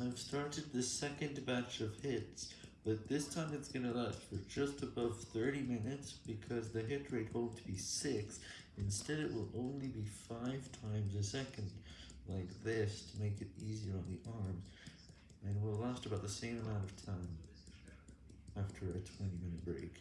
I've started the second batch of hits, but this time it's gonna last for just above 30 minutes because the hit rate won't be 6, instead it will only be 5 times a second, like this to make it easier on the arm, and will last about the same amount of time after a 20 minute break.